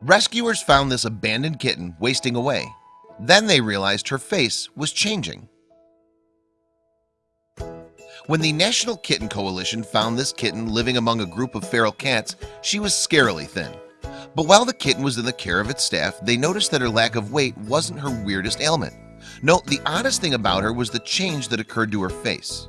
Rescuers found this abandoned kitten wasting away. Then they realized her face was changing. When the National Kitten Coalition found this kitten living among a group of feral cats She was scarily thin. But while the kitten was in the care of its staff They noticed that her lack of weight wasn't her weirdest ailment. No, the oddest thing about her was the change that occurred to her face.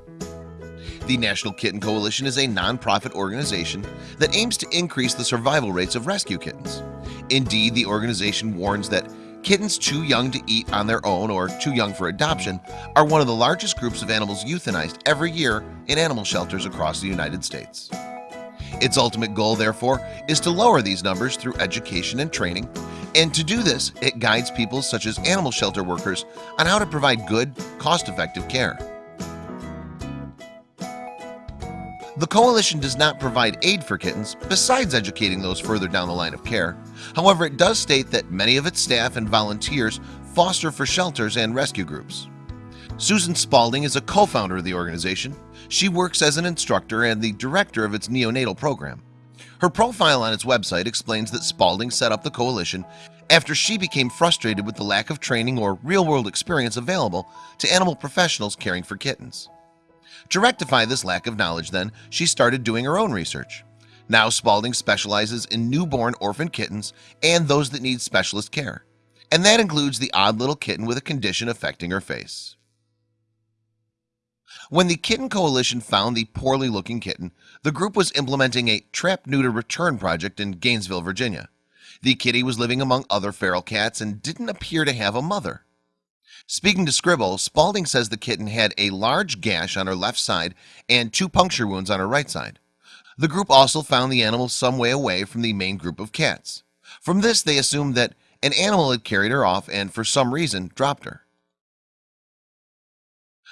The National Kitten Coalition is a non-profit organization that aims to increase the survival rates of rescue kittens Indeed, the organization warns that kittens too young to eat on their own or too young for adoption are one of the largest groups of animals euthanized every year in animal shelters across the United States. Its ultimate goal therefore is to lower these numbers through education and training and to do this it guides people such as animal shelter workers on how to provide good cost-effective care The coalition does not provide aid for kittens besides educating those further down the line of care. However, it does state that many of its staff and volunteers foster for shelters and rescue groups. Susan Spalding is a co-founder of the organization. She works as an instructor and the director of its neonatal program. Her profile on its website explains that Spalding set up the coalition after she became frustrated with the lack of training or real-world experience available to animal professionals caring for kittens to rectify this lack of knowledge then she started doing her own research. Now Spalding specializes in newborn orphan kittens and those that need specialist care and that includes the odd little kitten with a condition affecting her face. When the Kitten Coalition found the poorly looking kitten the group was implementing a trap neuter return project in Gainesville Virginia. The kitty was living among other feral cats and didn't appear to have a mother Speaking to Scribol Spalding says the kitten had a large gash on her left side and two puncture wounds on her right side. The group also found the animal some way away from the main group of cats. From this they assumed that an animal had carried her off and for some reason dropped her.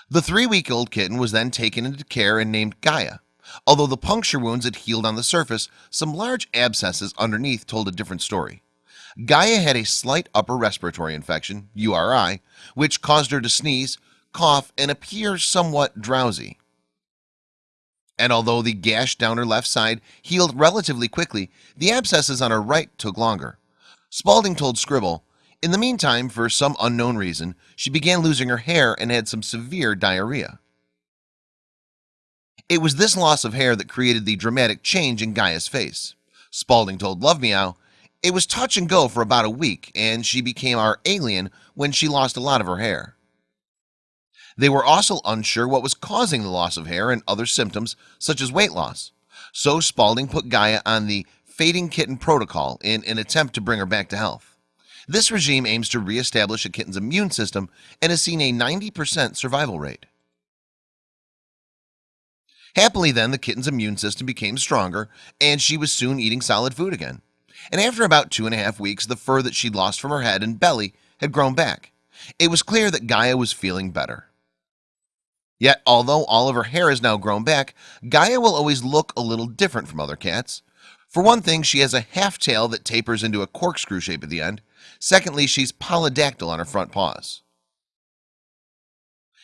The three-week-old kitten was then taken into care and named Gaia. Although the puncture wounds had healed on the surface some large abscesses underneath told a different story Gaia had a slight upper respiratory infection URI which caused her to sneeze cough and appear somewhat drowsy. And although the gash down her left side healed relatively quickly the abscesses on her right took longer. Spalding told Scribol in the meantime for some unknown reason she began losing her hair and had some severe diarrhea. It was this loss of hair that created the dramatic change in Gaia's face. Spalding told Love Meow it was touch and go for about a week and she became our alien when she lost a lot of her hair. They were also unsure what was causing the loss of hair and other symptoms such as weight loss. So Spalding put Gaia on the fading kitten protocol in an attempt to bring her back to health. This regime aims to re-establish a kitten's immune system and has seen a 90% survival rate. Happily then the kitten's immune system became stronger and she was soon eating solid food again and after about two and a half weeks the fur that she'd lost from her head and belly had grown back. It was clear that Gaia was feeling better. Yet although all of her hair is now grown back Gaia will always look a little different from other cats. For one thing she has a half tail that tapers into a corkscrew shape at the end. Secondly, she's polydactyl on her front paws.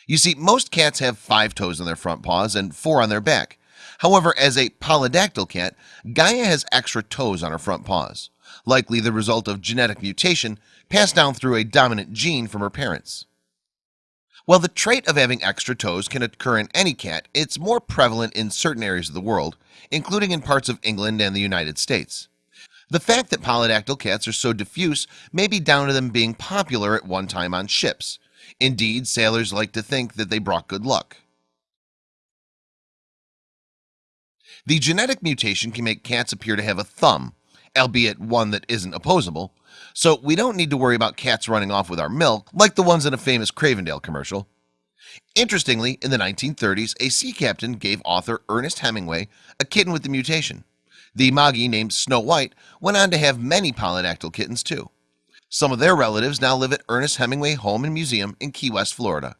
You see most cats have five toes on their front paws and four on their back However, as a polydactyl cat, Gaia has extra toes on her front paws, likely the result of genetic mutation passed down through a dominant gene from her parents. While the trait of having extra toes can occur in any cat, it's more prevalent in certain areas of the world, including in parts of England and the United States. The fact that polydactyl cats are so diffuse may be down to them being popular at one time on ships. Indeed, sailors like to think that they brought good luck. The genetic mutation can make cats appear to have a thumb albeit one that isn't opposable. So we don't need to worry about cats running off with our milk like the ones in a famous Cravendale commercial. Interestingly in the 1930s a sea captain gave author Ernest Hemingway a kitten with the mutation. The Moggy named Snow White went on to have many polydactyl kittens too. Some of their relatives now live at Ernest Hemingway Home and Museum in Key West, Florida.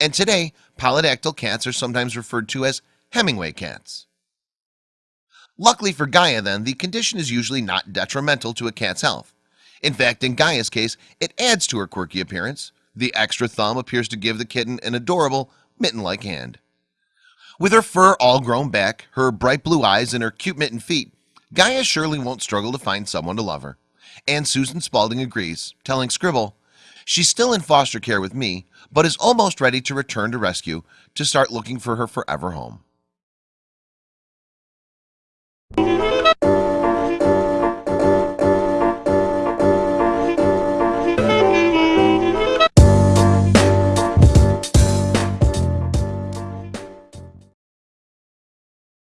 And today polydactyl cats are sometimes referred to as Hemingway cats Luckily for Gaia then the condition is usually not detrimental to a cat's health. In fact in Gaia's case it adds to her quirky appearance. The extra thumb appears to give the kitten an adorable mitten-like hand. With her fur all grown back her bright blue eyes and her cute mitten feet Gaia surely won't struggle to find someone to love her. And Susan Spalding agrees telling Scribol She's still in foster care with me, but is almost ready to return to rescue to start looking for her forever home Thank you.